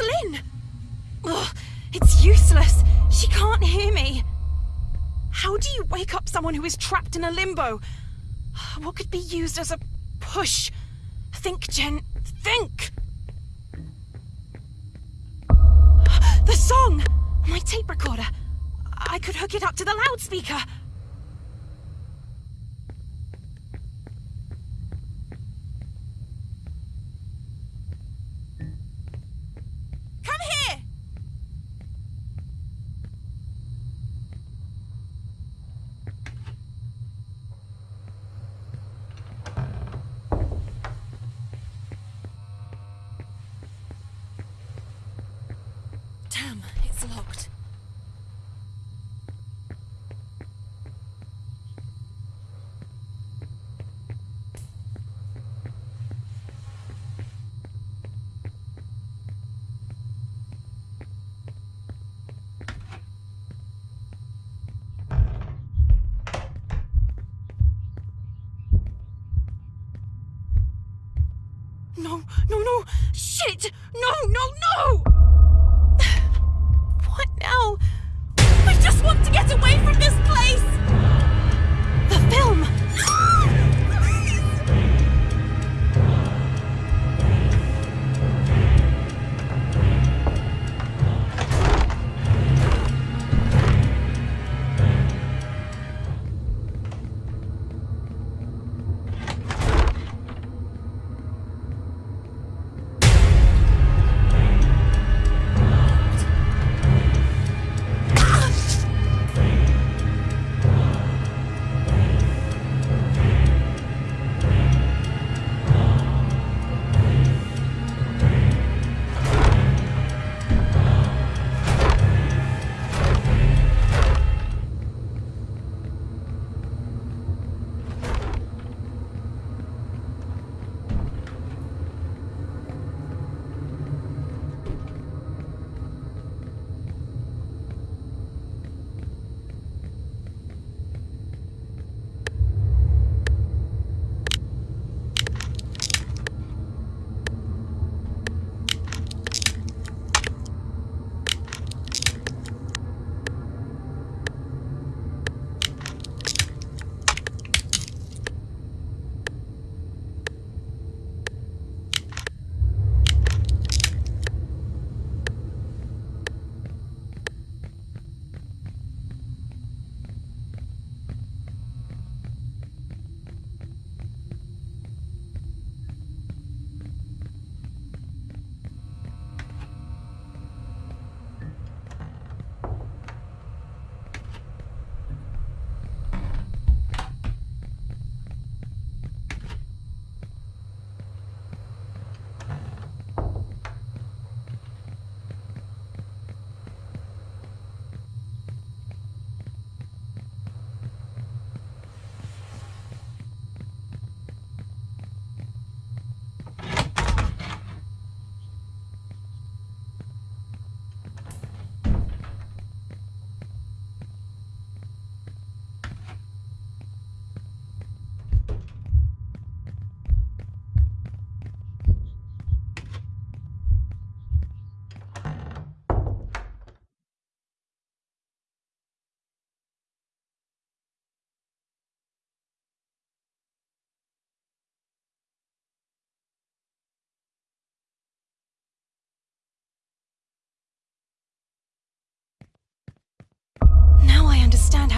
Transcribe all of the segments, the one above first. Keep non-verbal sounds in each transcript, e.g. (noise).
Lynn! Ugh, it's useless. She can't hear me. How do you wake up someone who is trapped in a limbo? What could be used as a push? Think, Jen. Think! The song! My tape recorder. I could hook it up to the loudspeaker. Come here! Damn, it's locked. No, Shit! No, no, no! What now? I just want to get away from this place! The film!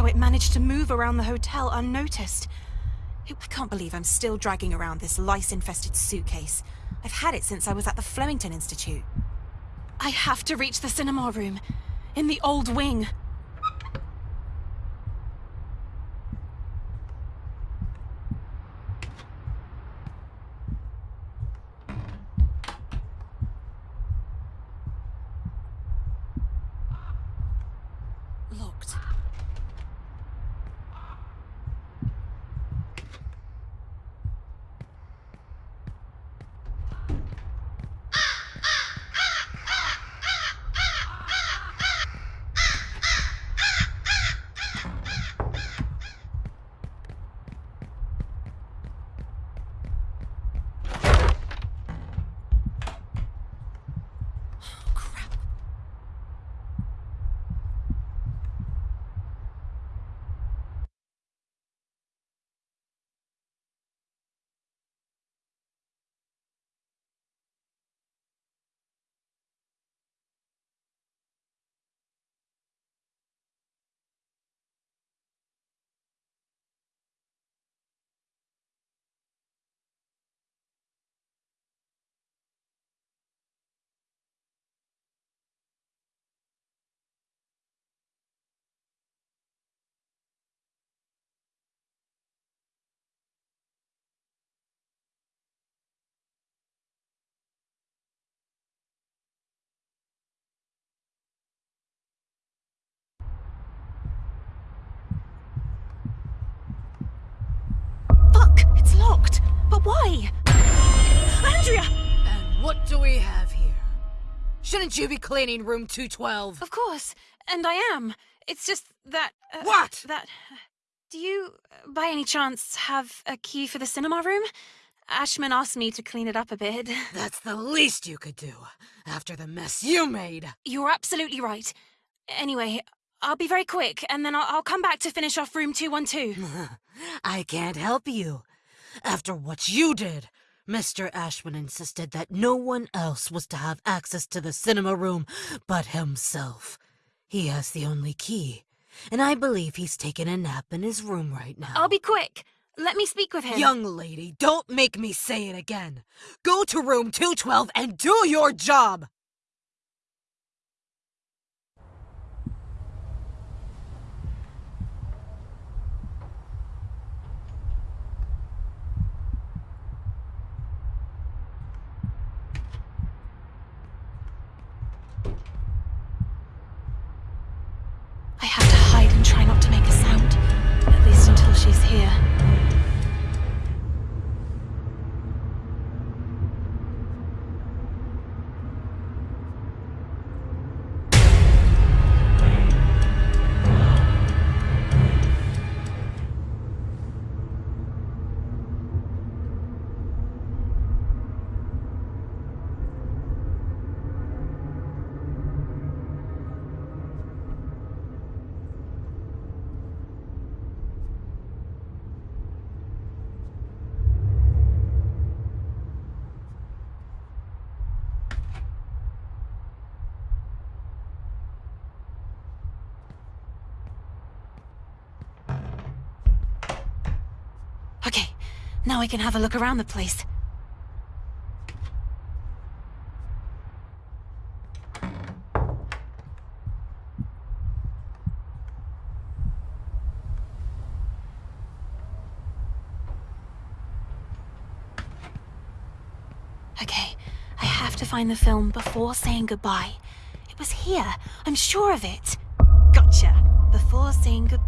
How it managed to move around the hotel unnoticed. I can't believe I'm still dragging around this lice-infested suitcase. I've had it since I was at the Flemington Institute. I have to reach the cinema room. In the old wing. Why? Andrea! And what do we have here? Shouldn't you be cleaning room 212? Of course, and I am. It's just that. Uh, What? That. Do you, uh, by any chance, have a key for the cinema room? Ashman asked me to clean it up a bit. (laughs) That's the least you could do after the mess you made. You're absolutely right. Anyway, I'll be very quick, and then I'll, I'll come back to finish off room 212. (laughs) I can't help you. After what you did, Mr. Ashman insisted that no one else was to have access to the cinema room but himself. He has the only key, and I believe he's taking a nap in his room right now. I'll be quick. Let me speak with him. Young lady, don't make me say it again. Go to room 212 and do your job! Now I can have a look around the place. Okay, I have to find the film before saying goodbye. It was here, I'm sure of it. Gotcha. Before saying goodbye.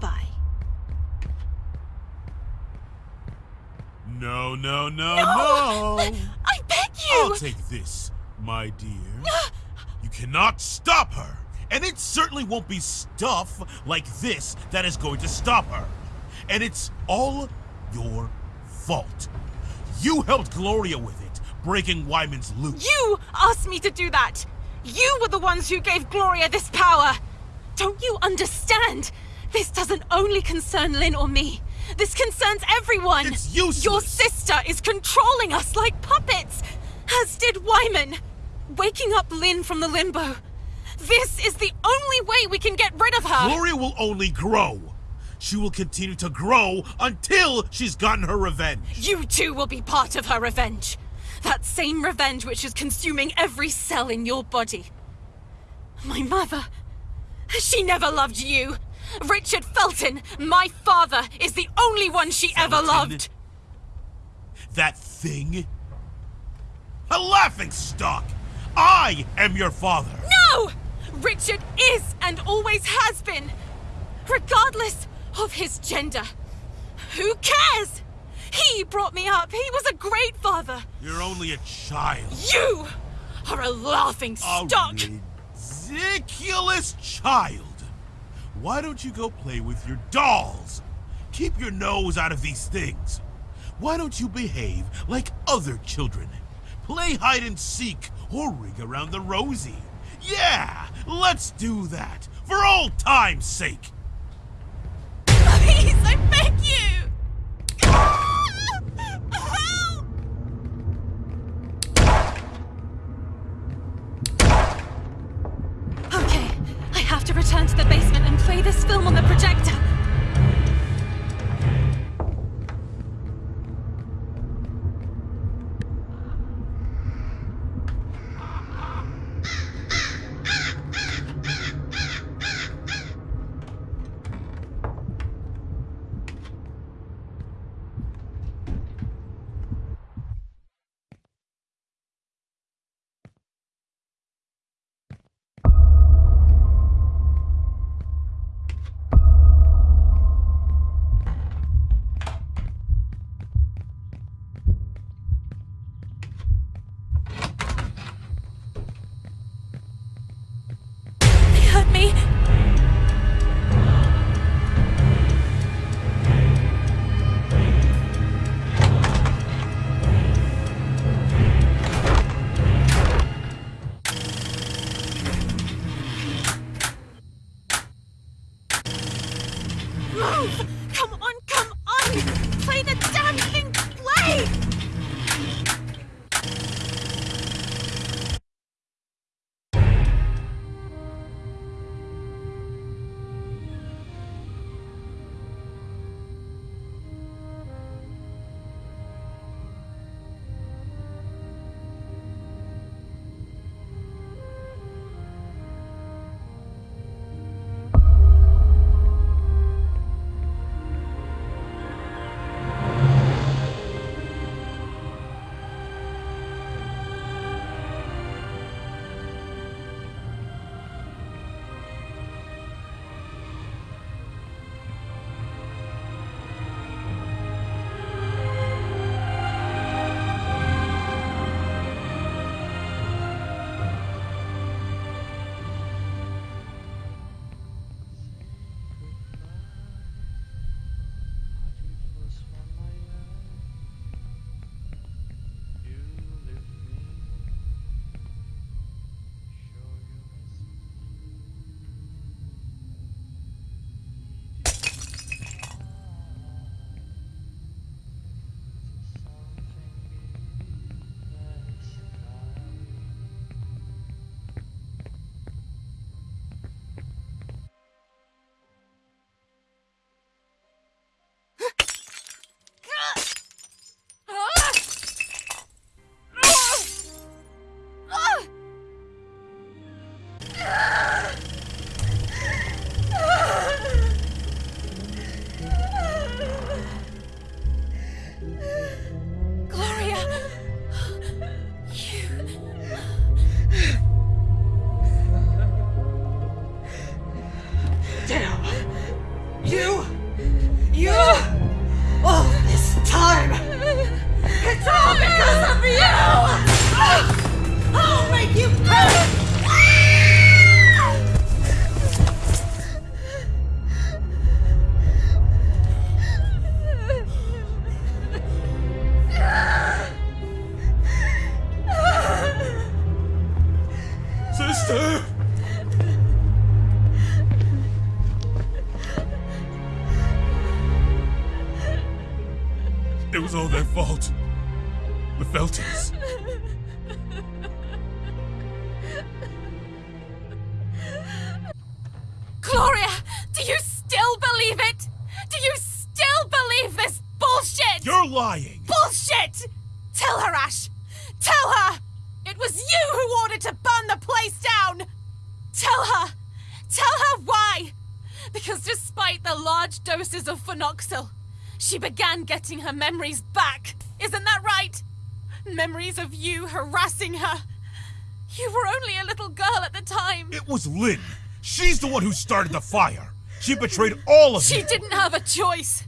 No, no, no, no! (laughs) I beg you! I'll take this, my dear. You cannot stop her! And it certainly won't be stuff like this that is going to stop her. And it's all your fault. You helped Gloria with it, breaking Wyman's loop. You asked me to do that! You were the ones who gave Gloria this power! Don't you understand? This doesn't only concern Lynn or me. This concerns everyone! It's useless. Your sister is controlling us like puppets! As did Wyman! Waking up Lynn from the limbo. This is the only way we can get rid of her! Gloria will only grow. She will continue to grow until she's gotten her revenge. You too will be part of her revenge. That same revenge which is consuming every cell in your body. My mother. She never loved you. Richard Felton, my father, is the only one she ever loved. That thing? A laughing stock! I am your father! No! Richard is and always has been. Regardless of his gender. Who cares? He brought me up. He was a great father. You're only a child. You are a laughing stock. A ridiculous child. Why don't you go play with your dolls? Keep your nose out of these things. Why don't you behave like other children? Play hide and seek or ring around the rosy. Yeah, let's do that for old time's sake. Was all their fault. The Feltons. Gloria! Do you still believe it? Do you still believe this bullshit? You're lying! Bullshit! Tell her, Ash! Tell her! It was you who ordered to burn the place down! Tell her! Tell her why! Because despite the large doses of phenoxyl, she began getting her memories back. Isn't that right? Memories of you harassing her. You were only a little girl at the time. It was Lynn. She's the one who started the fire. She betrayed all of She you. She didn't have a choice.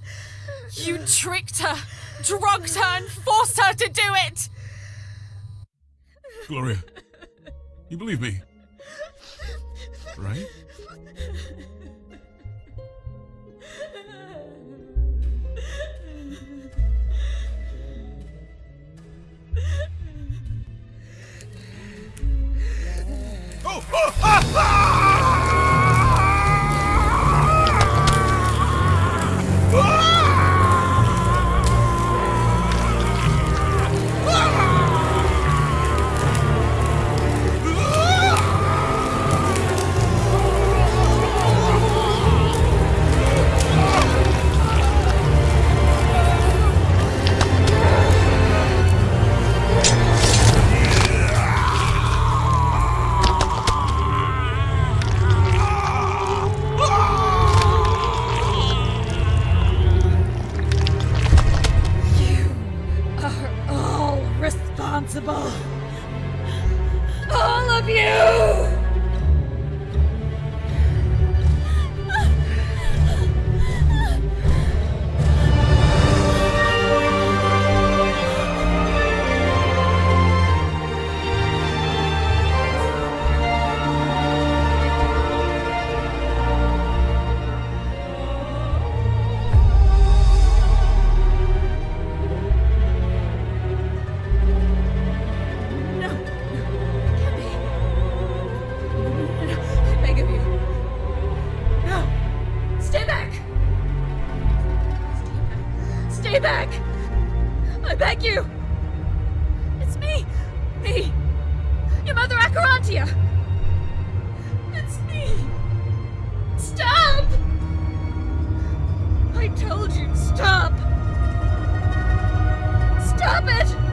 You tricked her, drugged her, and forced her to do it. Gloria, you believe me, right? Oh, ah, ah! me back! I beg you! It's me! Me! Your mother Acherontia. It's me! Stop! I told you, stop! Stop it!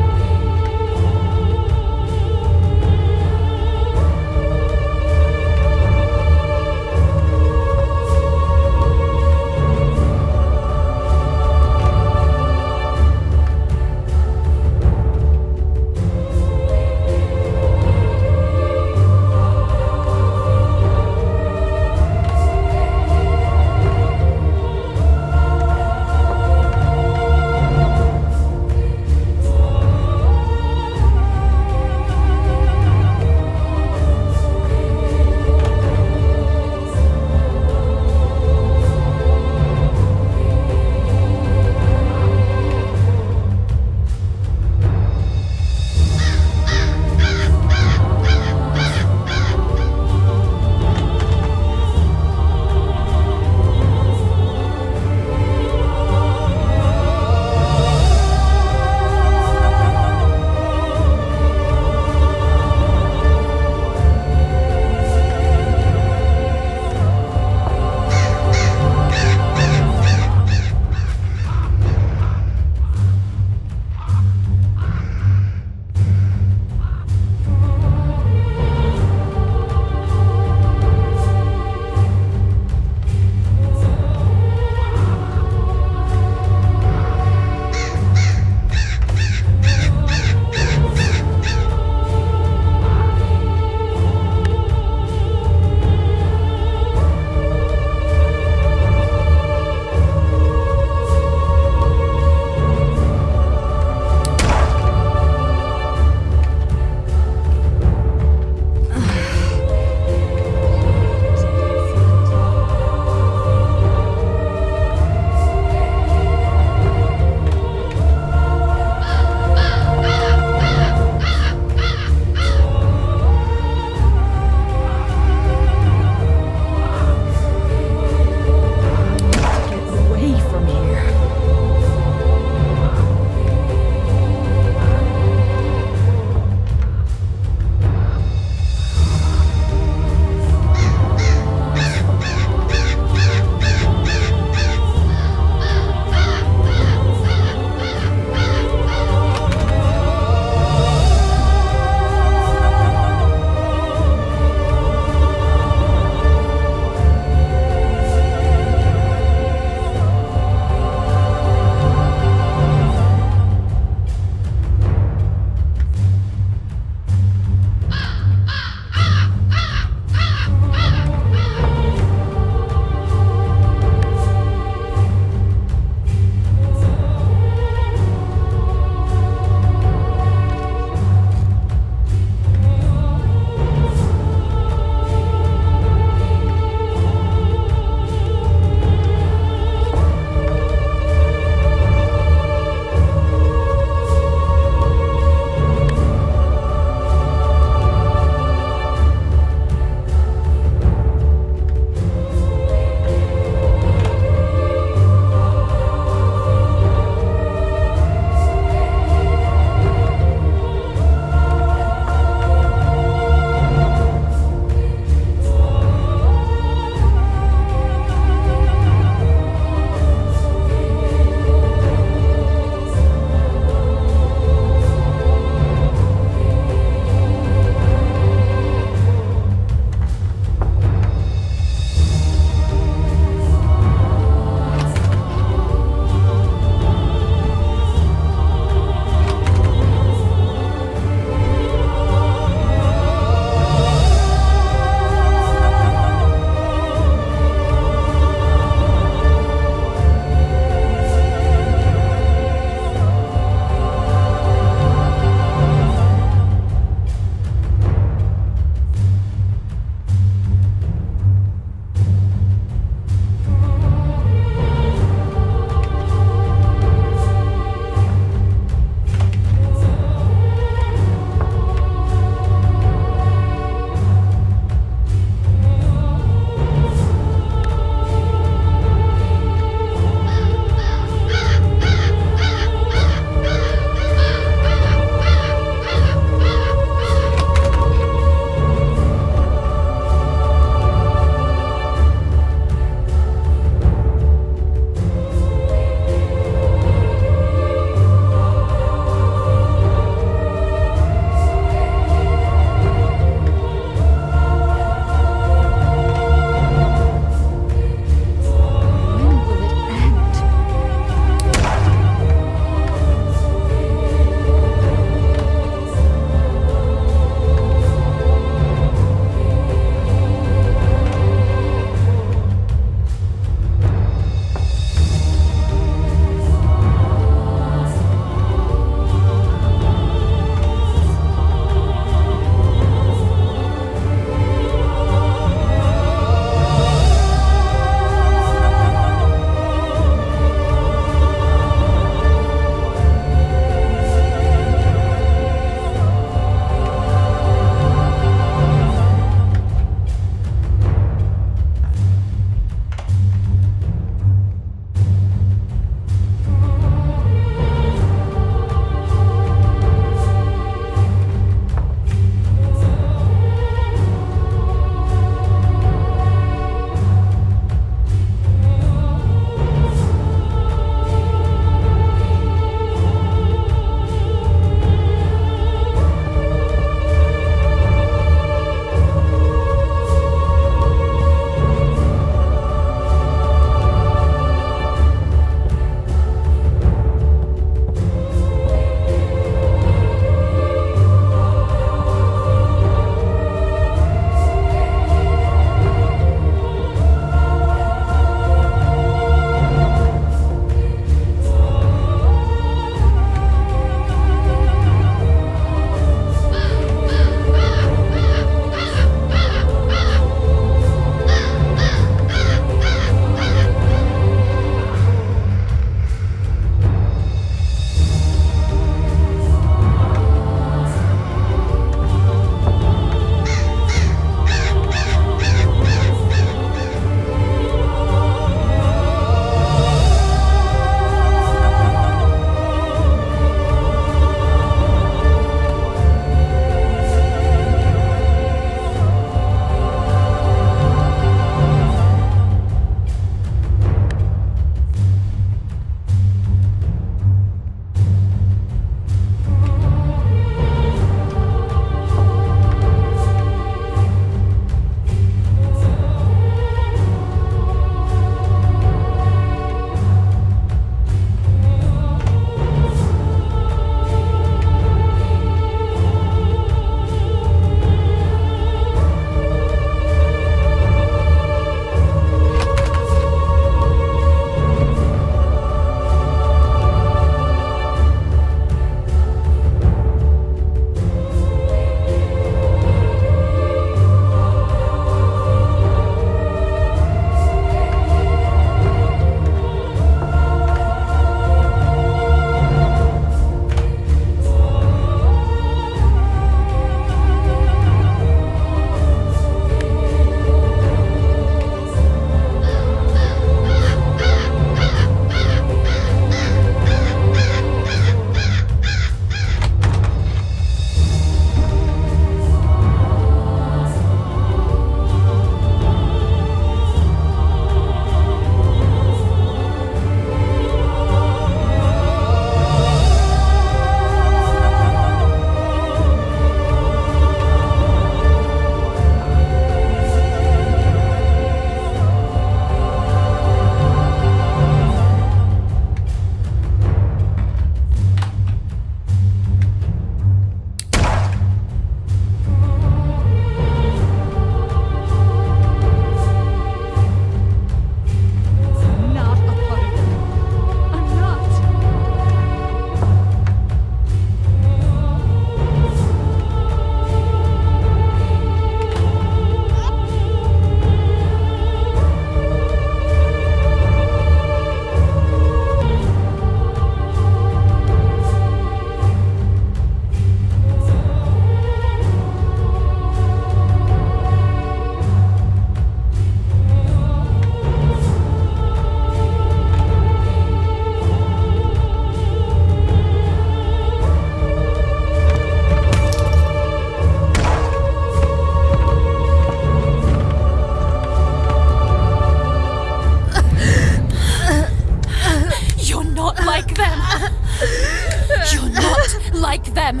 Like them!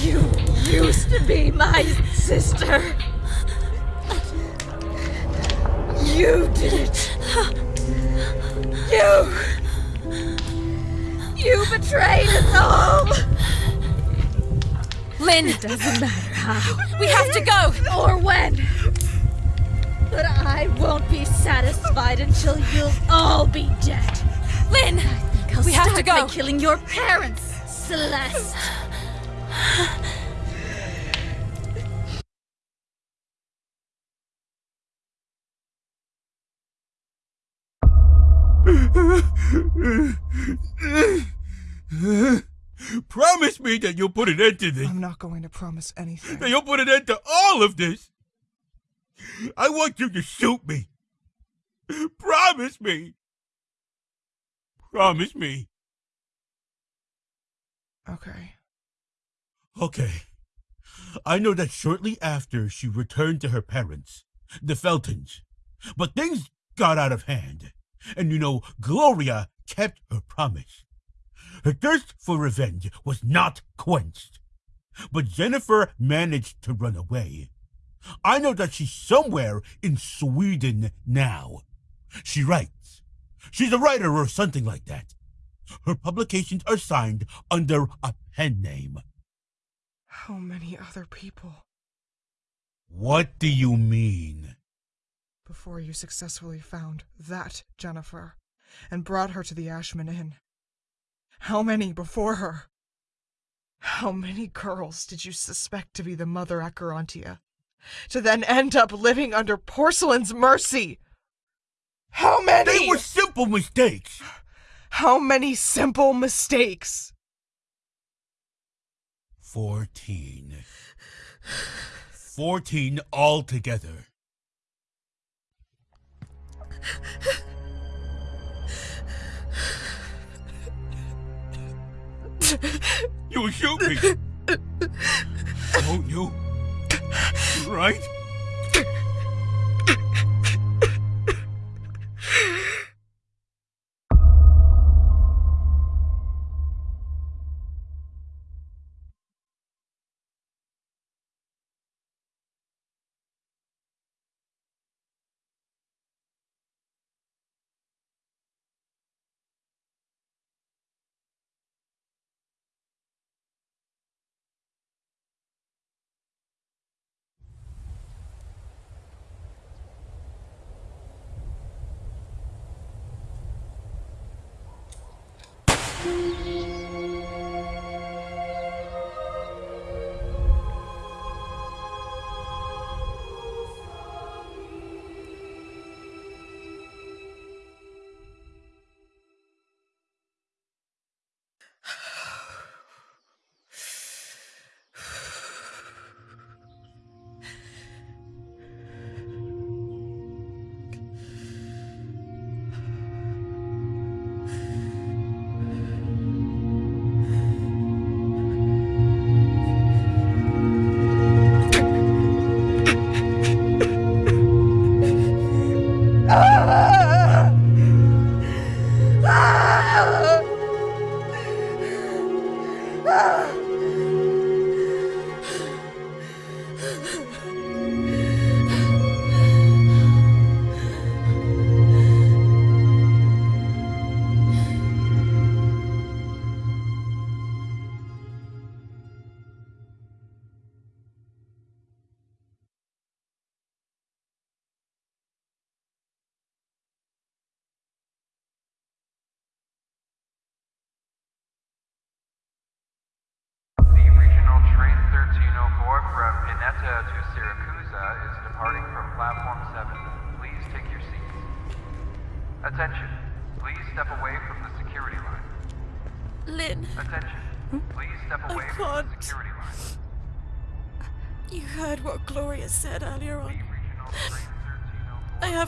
You used to be my sister. You did it. You. You betrayed us all. Lynn! It doesn't matter how (laughs) We have to go! or when. But I won't be satisfied until you'll all be dead. Lynn! We have to go. by killing your parents, Celeste. Promise me that you'll put an end to this. I'm not going to promise anything. That you'll put an end to all of this. I want you to shoot me. Promise me. Promise me. Okay. Okay. I know that shortly after she returned to her parents, the Feltons, but things got out of hand. And you know, Gloria kept her promise. Her thirst for revenge was not quenched. But Jennifer managed to run away. I know that she's somewhere in Sweden now. She writes. She's a writer or something like that. Her publications are signed under a pen name. How many other people What do you mean? before you successfully found that Jennifer and brought her to the Ashman Inn? How many before her? How many girls did you suspect to be the mother Acherontia? To then end up living under Porcelain's mercy? How many? They were simple mistakes. How many simple mistakes? Fourteen. Fourteen altogether. You'll shoot me. Won't you? Right?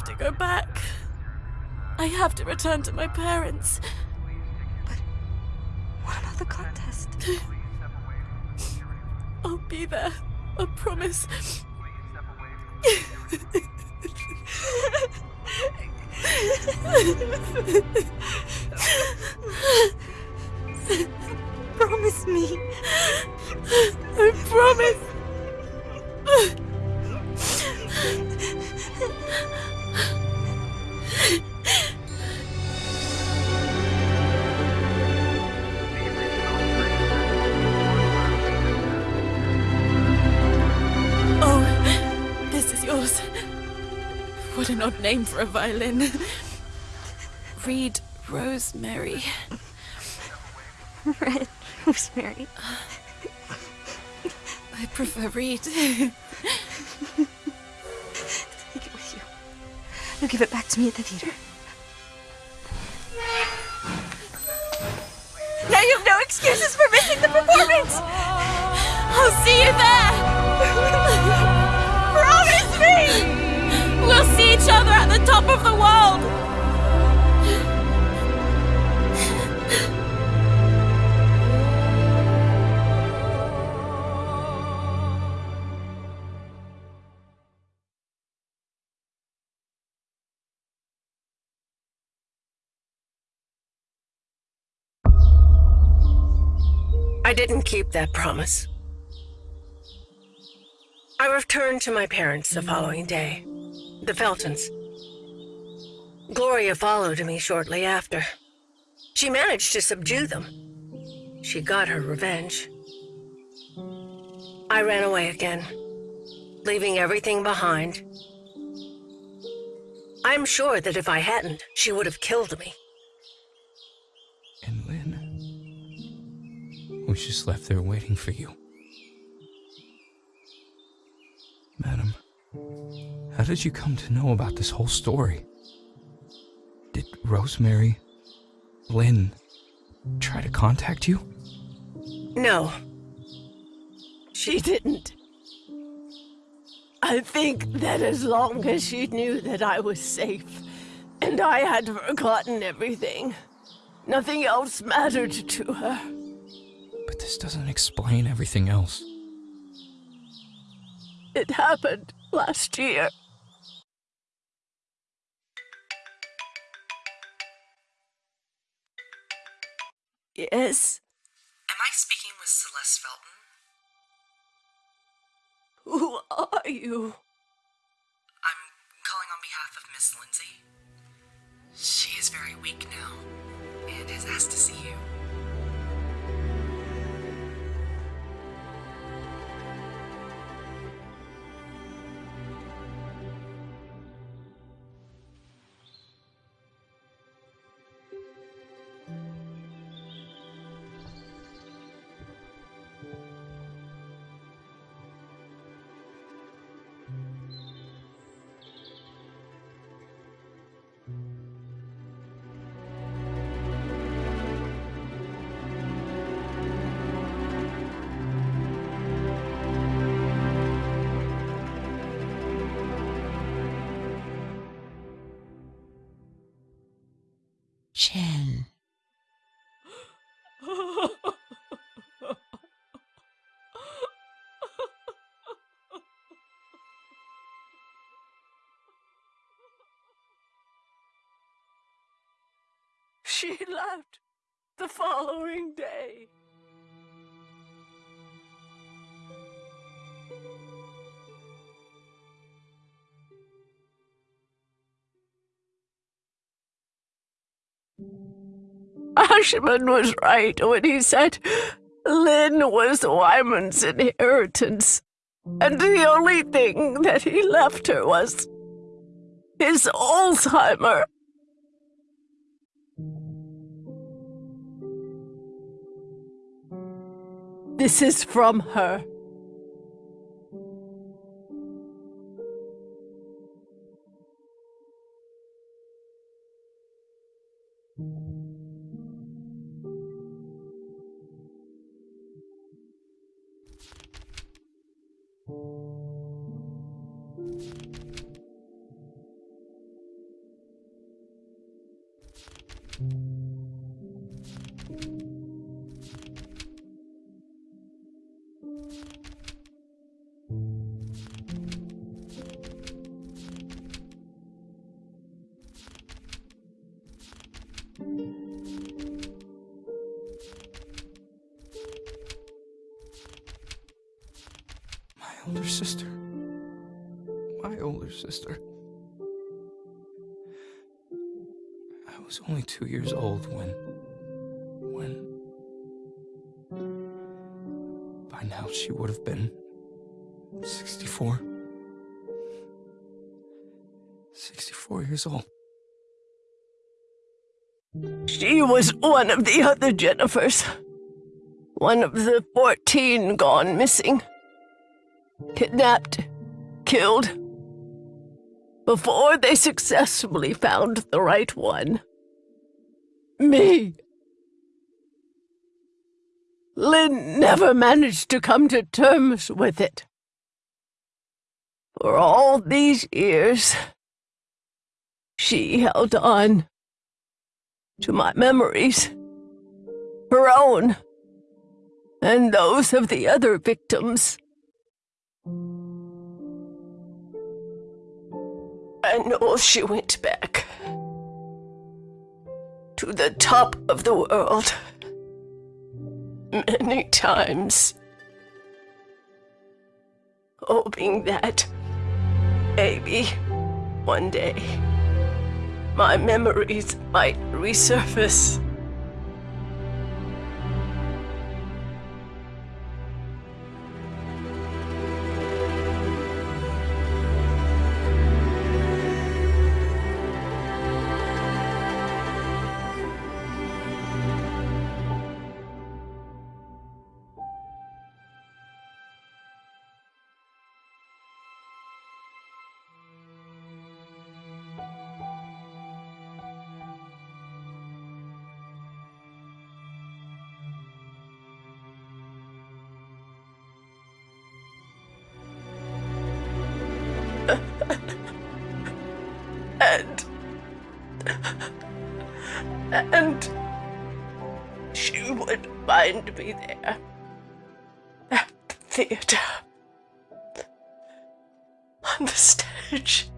Have to go back. I have to return to my parents. But what about the contest? Please (laughs) step away from the security line. I'll be there. I promise. Please (laughs) step away from the security line. Promise me. I promise. (laughs) Oh, this is yours. What an odd name for a violin. Reed Rosemary. Red Rosemary. I prefer Reed. You'll give it back to me at the theater. Now you have no excuses for missing the performance! I'll see you there! Promise me! We'll see each other at the top of the world! I didn't keep that promise. I returned to my parents the following day, the Feltons. Gloria followed me shortly after. She managed to subdue them. She got her revenge. I ran away again, leaving everything behind. I'm sure that if I hadn't, she would have killed me. Was just left there waiting for you. Madam, how did you come to know about this whole story? Did Rosemary, Lynn, try to contact you? No. She didn't. I think that as long as she knew that I was safe and I had forgotten everything, nothing else mattered to her. But this doesn't explain everything else. It happened last year. Yes, Am I speaking with Celeste Felton? who are you? I'm calling on behalf of Miss Lindsay. She is very weak now and has asked to see you. She left the following day. Ashman was right when he said Lynn was Wyman's inheritance, and the only thing that he left her was his Alzheimer. This is from her. Two years old when. when. By now she would have been 64. 64 years old. She was one of the other Jennifers. One of the 14 gone missing. Kidnapped, killed. Before they successfully found the right one. Me. Lynn never managed to come to terms with it. For all these years, she held on to my memories, her own, and those of the other victims. I know she went back to the top of the world many times, hoping that maybe one day my memories might resurface. And and she would find me there at the theater. On the stage